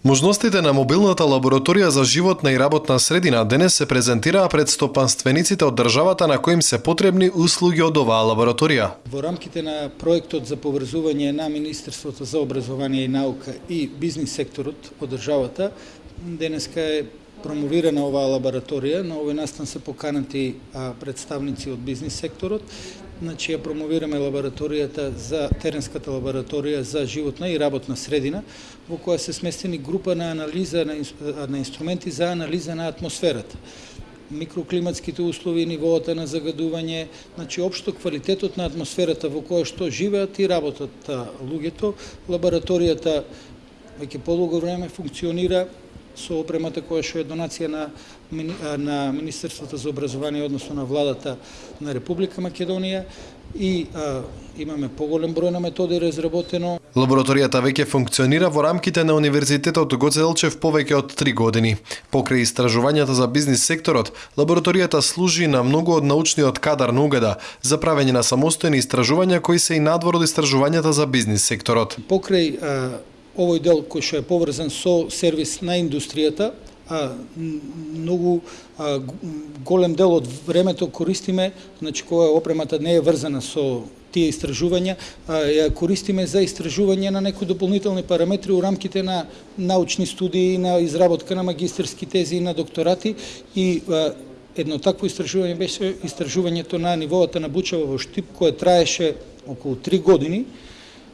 Можностите на мобилната лабораторија за животна и работна средина денес се презентираа пред стопанствениците од државата на кои им се потребни услуги од оваа лабораторија. Во рамките на проектот за поврзување на Министерството за образование и наука и бизнис секторот од државата, денеска е промовирана оваа лабораторија. На овој настан се поканати представници од бизнис секторот. Значи ја промовираме лабораторијата за теренската лабораторија за животна и работна средина, во која се сместени група на анализа на, на инструменти за анализа на атмосферата микроклиматските услови, нивоата на загадување, значи општо квалитетот на атмосферата во која што живеат и работат луѓето. Лабораторијата веќе подолго време функционира со опремата која што е донација на на Министерството за образование односно на владата на Република Македонија и а, имаме поголем број на методи разработено. Лабораторијата веќе функционира во рамките на Универзитетот Гоце Делчев повеќе од 3 години. Покрај истражувањата за бизнис секторот, лабораторијата служи на многу од научниот кадар на Угада за правење на самостојни истражувања кои се и надвор од истражувањата за бизнис секторот. Покрај а, овој дел кој што е поврзан со сервис на индустријата, а, многу а, голем дел од времето користиме, значи кога опремата не е врзана со тие истражувања, а, ја користиме за истражување на некои дополнителни параметри у рамките на научни студии, на изработка на магистерски тези и на докторати и а, едно такво истражување беше истражувањето на нивоата на бучава во Штип, кое траеше околу 3 години.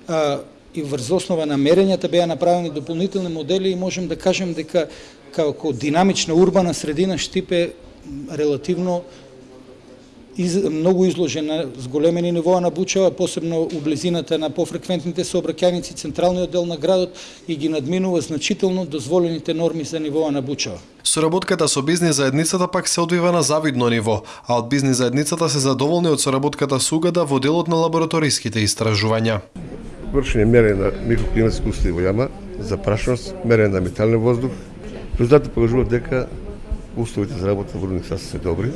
А, и врз основа на мерењата беа направени дополнителни модели и можем да кажем дека како динамична урбана средина Штип е релативно из, многу изложена зголемени нивоа на бучава, посебно у близината на пофреквентните сообраќајници, централниот дел на градот и ги надминува значително дозволените норми за нивоа на бучава. Соработката со бизнис заедницата пак се одвива на завидно ниво, а од бизнис заедницата се задоволни од соработката со Угада во делот на лабораториските истражувања вршење мерење на микроклиматски услови во јама, за прашност, мерење на метален воздух. Резултатите покажуваат дека условите за работа во рудник се добри.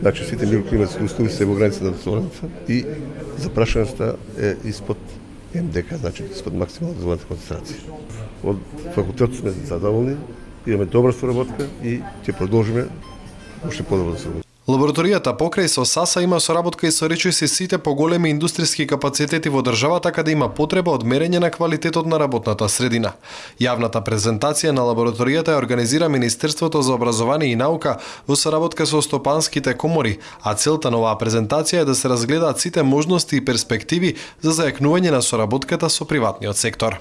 Значи сите микроклиматски услови се во граница на дозволената и запрашеността е испод МДК, значи испод максимална дозволената концентрација. Од факултетот сме задоволни, имаме добра соработка и ќе продолжиме уште подобро да се Лабораторијата покрај со САСА има соработка и со речиси сите поголеми индустријски капацитети во државата каде има потреба од мерење на квалитетот на работната средина. Јавната презентација на лабораторијата ја организира Министерството за образование и наука во соработка со стопанските комори, а целта на оваа презентација е да се разгледаат сите можности и перспективи за зајакнување на соработката со приватниот сектор.